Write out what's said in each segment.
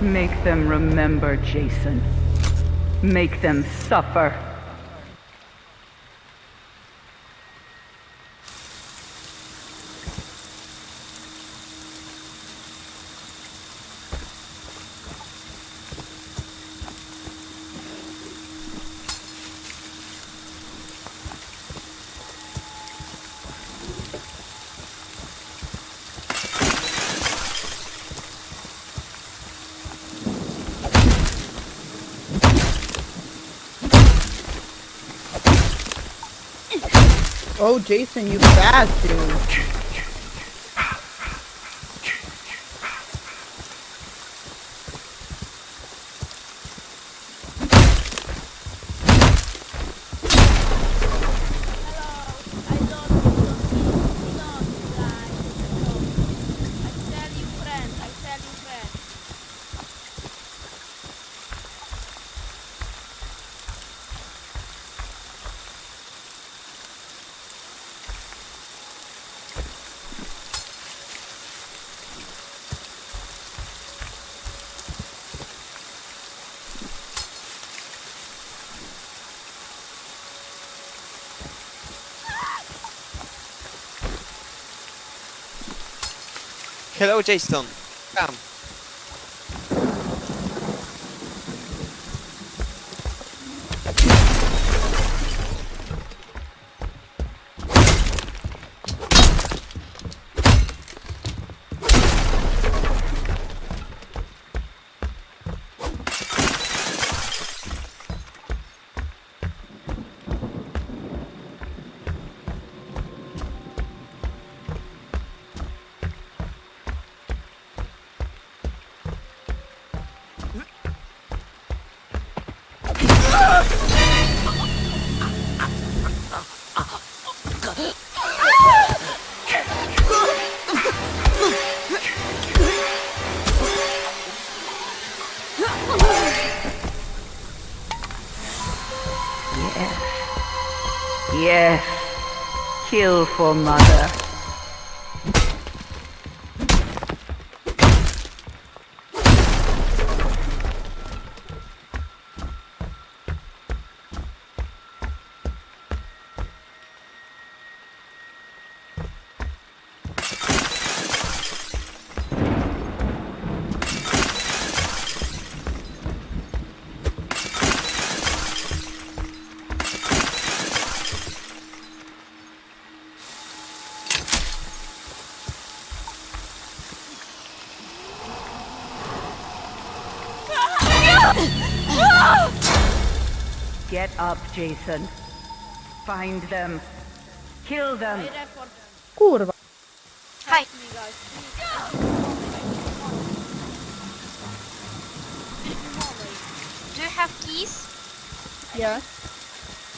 Make them remember, Jason. Make them suffer. Oh, Jason, you fast, dude. Hello, Jason. Come. Kill for mother. Up, Jason. Find them. Kill them. Kurwa. Hi. Do you have keys? Yeah.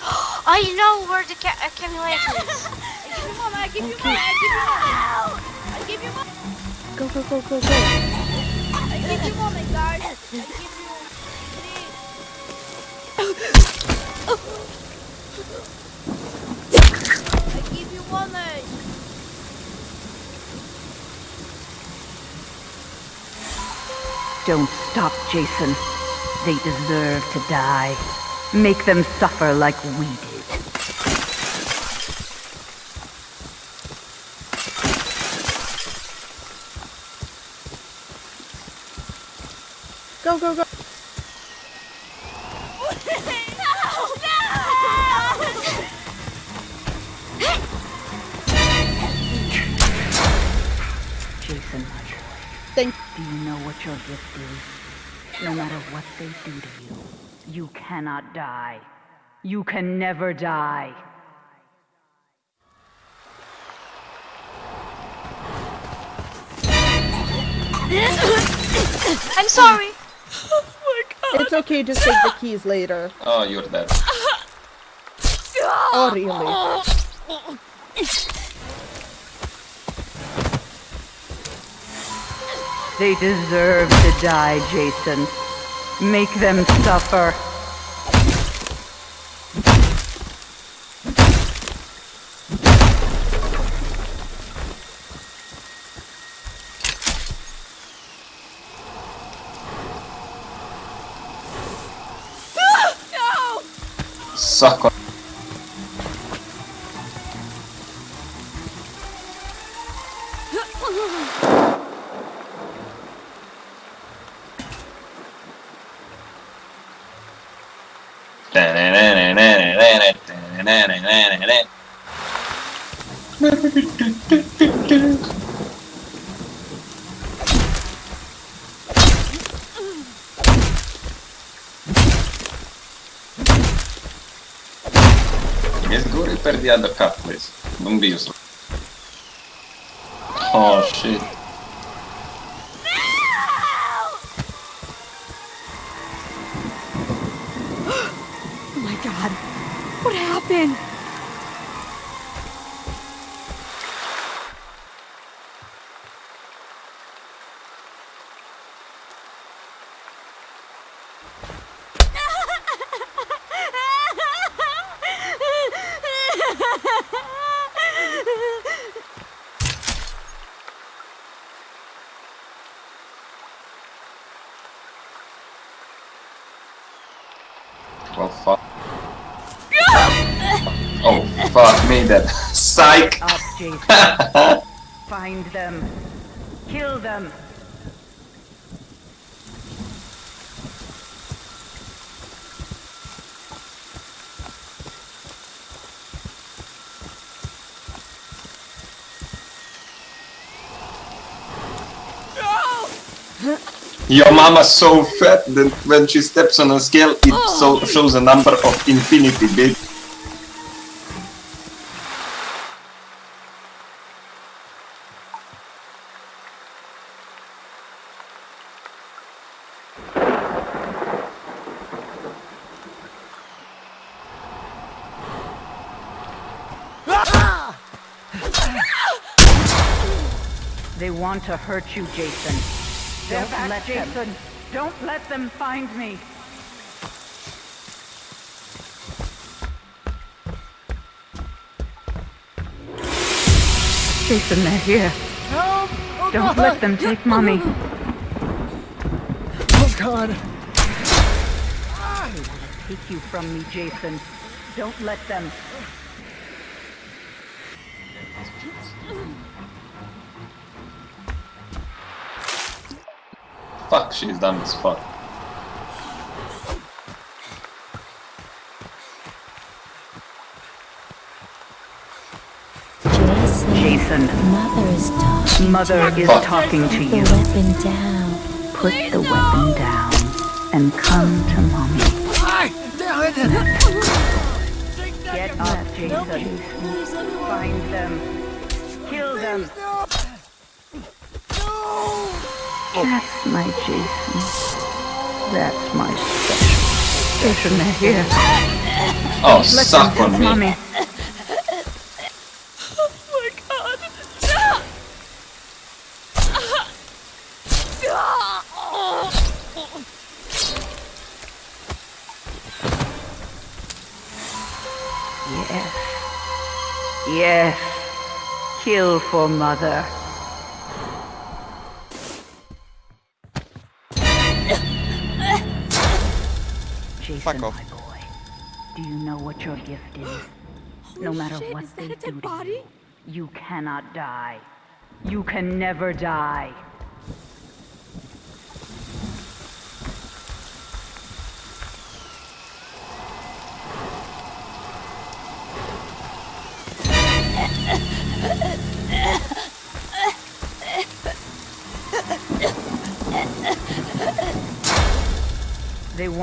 I know where the ca uh, accumulator is. I give you money, I give you money, I give you money. I give you money. Go, go, go, go, go. I give you money, guys. I give you Don't stop, Jason. They deserve to die. Make them suffer like we did. Go, go, go. Jason, Thank do you know what your gift is? No matter what they do to you, you cannot die. You can never die. I'm sorry. Oh my god. It's okay, just take the keys later. Oh, you're dead. Oh, really? Oh. They deserve to die, Jason. Make them suffer. Suck go repair the other car, please. Don't be useless. Oh shit. What happened? Well, fuck. Oh, fuck me, that psych! Up, Jason. Find them. Kill them. Your mama's so fat that when she steps on a scale, it oh. so shows a number of infinity, bitch. They want to hurt you, Jason. Don't let Jason. Don't let them find me. Jason, they're here. Help! Oh Don't god. let them take mommy. Oh god. They want to take you from me, Jason. Don't let them. Fuck, she's dumb as fuck. Jason, Jason, Mother is talking. Mother is Fuck. talking to The you. weapon down. Put the weapon down and come to mommy. Get up, Jason. Find them. Kill them. That's my Jason. That's my special. Jason, they're here. Oh, Let them suck take on me. mommy. Oh my god. Yes. Yes. Kill for mother. Jason, Fuck off. my boy, do you know what your gift is? no matter shit, what is they that a do dead to body? you, you cannot die. You can never die.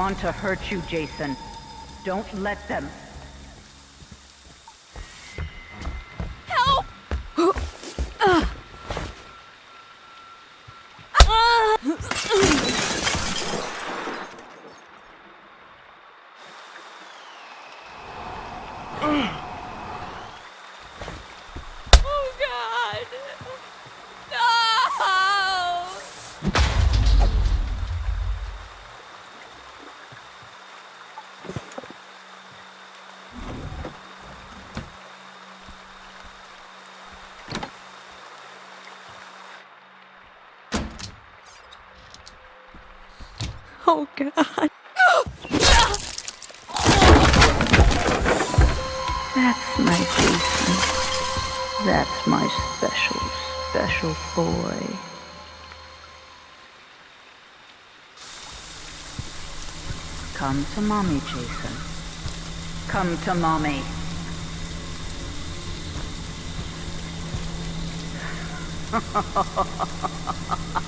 To hurt you, Jason. Don't let them. Oh god. That's my Jason. That's my special, special boy. Come to mommy, Jason. Come to mommy.